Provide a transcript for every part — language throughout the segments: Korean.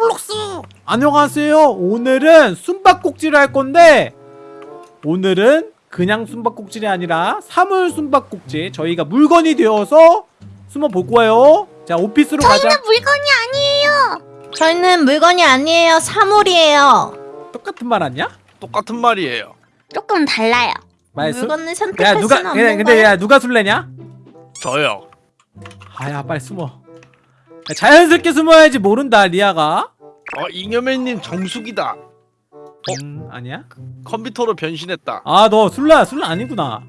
로블록스 안녕하세요 오늘은 숨바꼭질을 할 건데 오늘은 그냥 숨바꼭질이 아니라 사물 숨바꼭질 저희가 물건이 되어서 숨어 볼 거예요 자 오피스로 가자 저희는 물건이 아니에요. 저희는 물건이 아니에요. 사물이에요. 똑같은 말 아니야? 똑같은 말이에요. 조금 달라요. 말수 물건을 야 선택할 누가 수는 근데, 없는 근데 거야. 야 누가 술래냐? 저요. 아야 빨리 숨어 야, 자연스럽게 숨어야지 모른다 리아가 어 잉여맨님 정수기다. 음 아니야? 컴퓨터로 변신했다. 아 너 술래야 술래 아니구나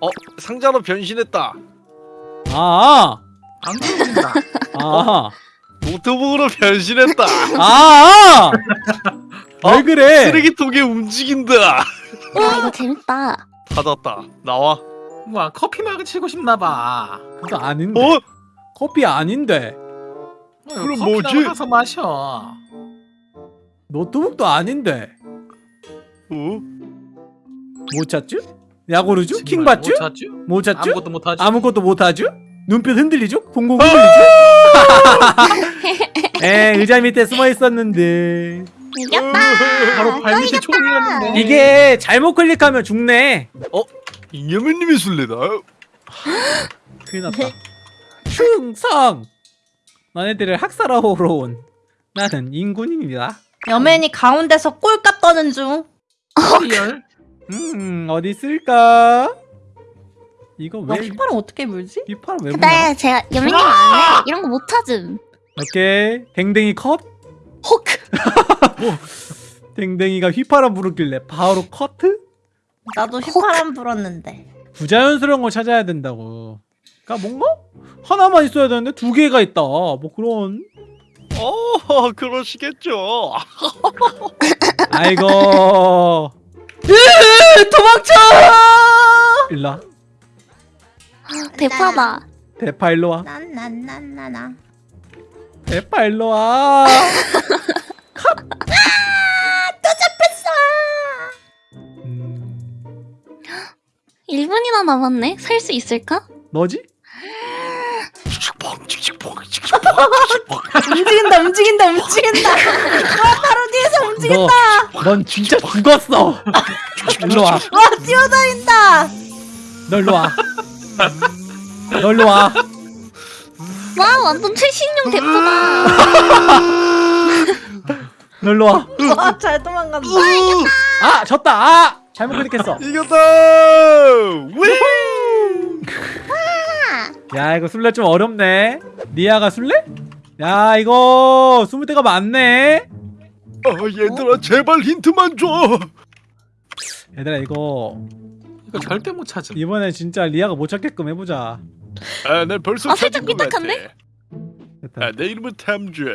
어 상자로 변신했다. 아아 안 그런다. 아, 노트북으로 변신했다. 아, 왜 어? 그래? 쓰레기통에 움직인다. 아 이거 재밌다. 닫았다. 나와. 와 커피 마그 치고 싶나 봐. 그거 아닌데. 어? 커피 아닌데. 어, 그럼 커피 뭐지? 나가서 마셔. 노트북도 아닌데. 어? 못 찾죠? 야구르죠? 정말 킹 받죠? 못 찾죠? 못 찾죠? 아무것도 못 하죠. 아무것도 못 하죠? 눈빛 흔들리죠? 공공 흔들리죠? 에 의자 밑에 숨어 있었는데 이겼다. 바로 발 밑에 총이었는데. 이게 잘못 클릭하면 죽네. 잉여맨님이 술래다. 큰일 났다. 충성. 너네들을 학살하러 온 나는 인군입니다. 여맨이 가운데서 꼴값 떠는 중. real. 음 어디 있을까? 이거 와, 왜 휘파람 어떻게 물지? 휘파람 왜 근데 부나? 제가 여맨님 안 해. 이런 거 못 찾음. 오케이 댕댕이 컷. 혹. 댕댕이가 휘파람 부르길래 바로 커트? 나도 휘파람 불었는데. 부자연스러운 걸 찾아야 된다고. 그러니까 뭔가 하나만 있어야 되는데 두 개가 있다. 뭐 그런. 어 그러시겠죠. 아이고. 도망쳐! 일라. 대파다. 대파 일로 와. 난난난나나. 대파 일로 와. 음, 1분이나 남았네. 살 수 있을까? 너지? 움직인다 움직인다 움직인다. 와 바로 뒤에서 움직인다. 너, 넌 진짜 죽었어. 일로 와. 와 뛰어다닌다. 너 일로 와. 완전 최신형 대파다. 너 일로 와. 와잘 도망간다. 아, 졌다. 아, 잘못 클릭했어. 이겼다. 왜? 야, 이거 술래 좀 어렵네. 리아가 술래? 야, 이거 숨을 데가 많네. 어 얘들아 제발 힌트만 줘. 얘들아, 이거 이거 절대 못 찾음. 이번에 진짜 리아가 못 찾게끔 해보자. 아, 내 벌써 아, 찾은 것 같아. 삐딱한데? 됐다. 아, 내 이름은 탐정.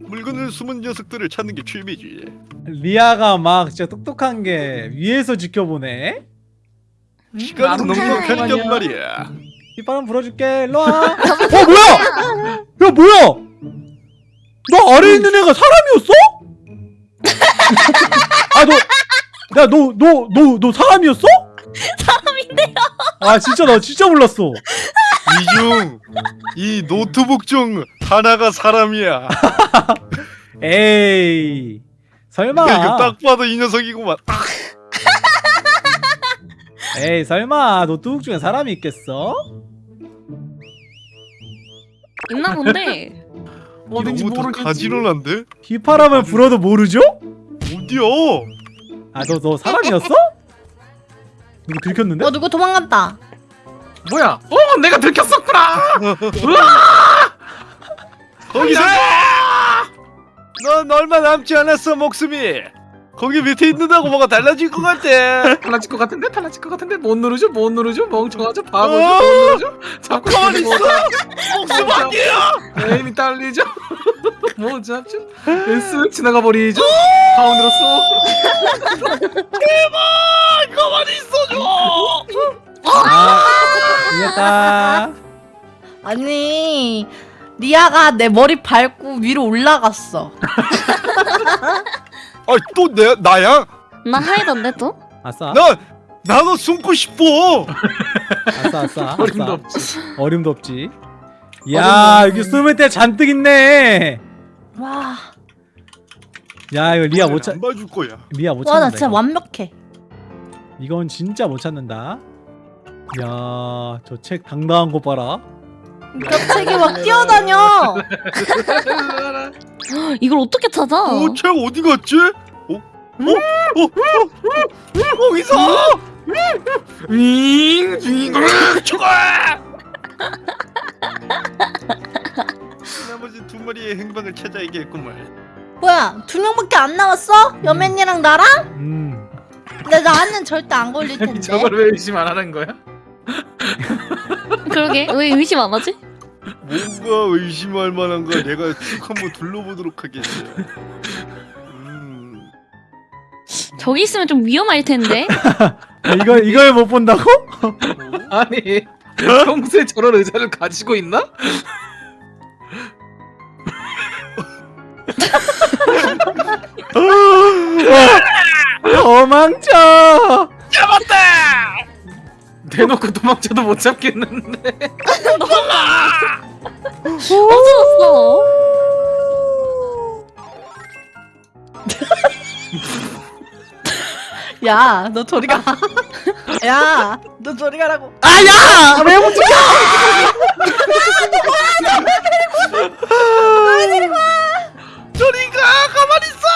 물건을 숨은 녀석들을 찾는 게 취미지. 리아가 막 진짜 똑똑한 게 위에서 지켜보네. 시간은 나름 넉넉한 아니야. 년 말이야. 빗바람 불어줄게. 일로 와. 어, 뭐야? 야, 뭐야? 너 아래 있는 애가 사람이었어? 아, 너, 야, 너, 너, 너, 너 사람이었어? 사람인데요. 아, 진짜 나 진짜 몰랐어. 이중 이 노트북 중 하나가 사람이야. 에이, 설마. 이거 딱 봐도 이 녀석이구만. 아, 에이, 설마 노트북 중에 사람이 있겠어? 있나 본데. 어딘지 너무 더 모르겠지. 가지런한데? 휘파람을 불어도 모르죠? 어디야? 아, 너, 너 사람이었어? 누구 들켰는데? 어 누구 도망갔다. 뭐야? 어 내가 들켰었구나. 거기서 넌 얼마 남지 않았어 목숨이. 거기 밑에 있는다고 뭐가 달라질 것 같아. 달라질 것 같은데? 달라질 것 같은데? 못 누르죠? 못 누르죠? 멍청하죠? 바보죠? 어? 못 누르죠? 잡고 가만히 있는데 있어. 목숨 안 돼요. 에임이 딸리죠? 못 잡죠? 쓱 지나가 버리죠? 가운데로 쏙! 가만히 있어줘. 아, 이겼다. 아니 리아가 내 머리 밟고 위로 올라갔어. 아또 내 나야? 나 하이던데 또? 아싸. 나 나도 숨고 싶어. 아싸, 아싸. 어림도. 없지 어림도 없지. 야, 어림도 여기 숨을 때 잔뜩 있네. 와. 야 이거 리아 못 찾. 안 봐줄 거야. 리아 못 와, 나 찾는다. 진짜 이거. 완벽해. 이건 진짜 못 찾는다. 야, 저 책 당당한 거 봐라. 겹책이 막 뛰어다녀. 이걸 어떻게 찾아? 어, 책 어디 갔지? 어? 어? 어? 어? 어? 거기서! 윙 윙. 죽어! 나머지 두 마리의 행방을 찾아야겠구만. 뭐야, 두 명밖에 안 남았어? 여맨이랑 나랑? 음. 근데 나는 절대 안 걸릴 텐데. 저걸 왜 의심 안 하는 거야? 그러게 왜 의심 안 하지? 뭔가 의심할 만한 거 내가 쭉 한번 둘러보도록 하겠어. 음. 저기 있으면 좀 위험할 텐데. 아, 이걸 이걸 못 본다고? 아니 평소에 저런 의자를 가지고 있나? 도망쳐. 대놓고 도망쳐도 못 잡겠는데. 없어졌어. 야, 너 저리 가. 야, 너 저리 가라고. 아 야! 왜못 찍어? 저리 가! 가만히 있어!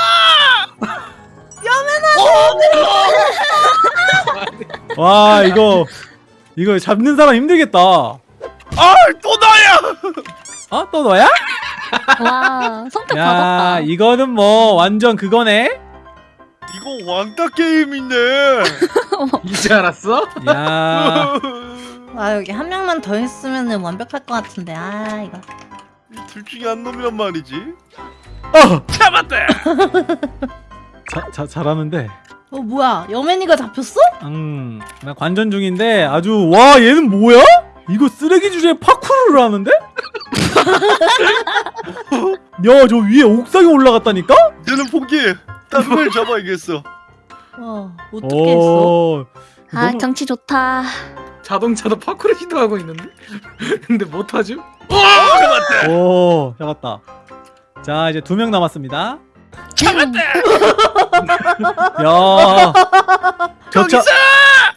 와 이거 이거 잡는 사람 힘들겠다. 아! 어? 또 너야? 와 선택 야 받았다. 이거는 뭐 완전 그거네. 이거 왕따 게임이네. 이제 알았어? 야 아, 여기 한 명만 더 있으면 완벽할 것 같은데. 아, 이거. 둘 중에 한 놈이란 말이지. 어! 잡았다! 자, 자, 잘하는데. 어, 뭐야. 여맨이가 잡혔어? 음, 나 관전 중인데 아주 와 얘는 뭐야? 이거 쓰레기 주제에 파쿠르를 하는데? 야저 위에 옥상에 올라갔다니까? 얘는 포기해. 다른 걸 잡아야겠어. 어, 어떻게 했어? 오, 아 너무- 경치 좋다. 자동차도 파쿠르 시도하고 있는데. 근데 못하죠? 어, 잡았다! 오 잡았다. 자 이제 두 명 남았습니다. 야, 저차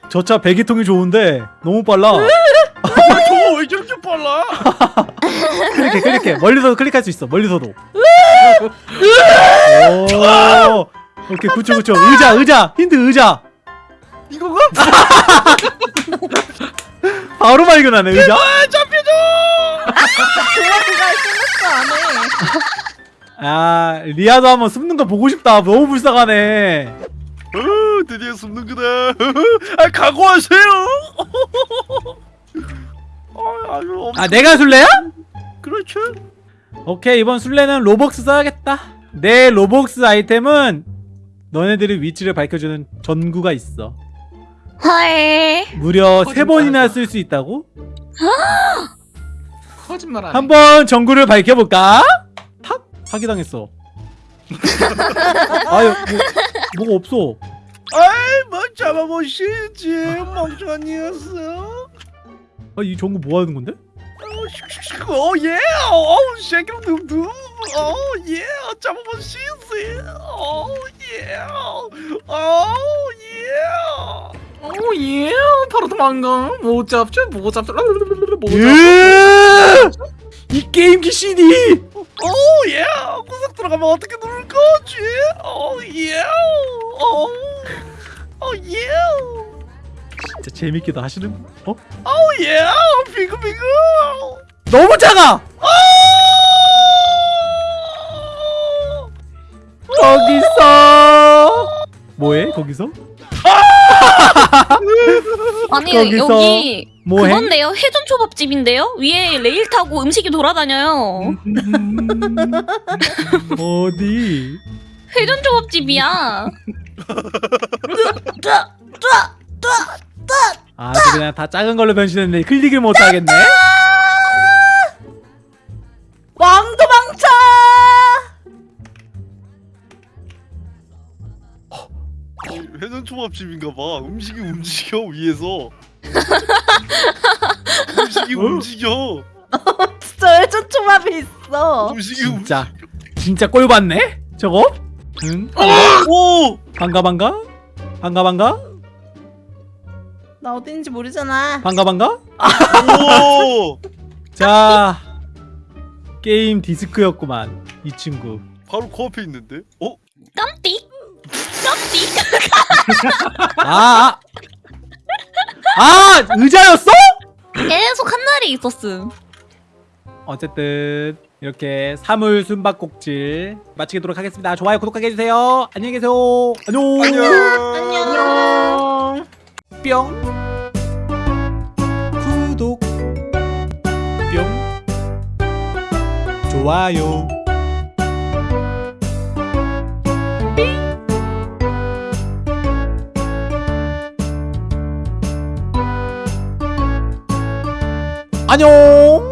저차 배기통이 좋은데 너무 빨라. 빨라? 클릭해 클릭해 멀리서도 클릭할 수 있어 멀리서도. 오, 오케이 그쵸 그쵸 의자 의자 힌트 의자. 이거가? 바로 발견하네 의자. 아, 잡혀줘! 아 리아도 한번 숨는 거 보고 싶다. 너무 불쌍하네. 어, 드디어 숨는구나. 아, 각오하세요! 아, 엄... 아 내가 술래야? 그렇죠. 오케이 이번 술래는 로벅스 써야겠다. 내 로벅스 아이템은 너네들의 위치를 밝혀주는 전구가 있어. 헐. 무려 세 번이나 쓸 수 있다고? 거짓말 하네. 한번 전구를 밝혀볼까? 탁 사기당했어. 아유 뭐, 뭐가 없어. 아이, 뭐 잡아보시지. 멍청한 녀석. 아, 이 전구 뭐 하는 건데? 어. 어, 예. 어, 쉐기로 둠둠. 어, 예. 잡아보시지. 어, 예. 어, 예. 오 예. 바로 도망가. 못 잡죠? 못 잡죠? 못 잡죠? 예! 이 게임기 CD. 오, 예. 구석 들어가면 어떻게 누를 거지? 오, 예. 오, 오, 예. 진짜 재밌게도 하시는. 어? 오, 예. 비그비그. 너무 작아. 거기서 뭐해? 거기서? 아니 거기서 여기 뭐해? 그건데요 회전 초밥집인데요 위에 레일 타고 음식이 돌아다녀요. 어디? 회전 초밥집이야. 아. 아, 그냥 다 작은 걸로 변신했네. 클릭을 못 하겠네. 왕도망쳐! 회전 초밥집인가 봐. 음식이 움직여 위에서. 음식이 움직여. 진짜 회전 초밥이 있어. 음식이 진짜 진짜 꼴 봤네? 저거? 응? 오! 반가 반가? 반가 반가? 나 어딘지 모르잖아. 반가 반가? 오! 자 게임 디스크였구만 이 친구 바로 코앞에 있는데? 어? 깜찍 깜찍 아! 아, 아 의자였어? 계속 한 날이 있었음 어쨌든 이렇게 사물 숨바꼭질 마치도록 하겠습니다 좋아요 구독하게 해주세요 안녕히 계세요 안녕 안녕! 안녕. 뿅. 구독. 뿅. 좋아요. 안녕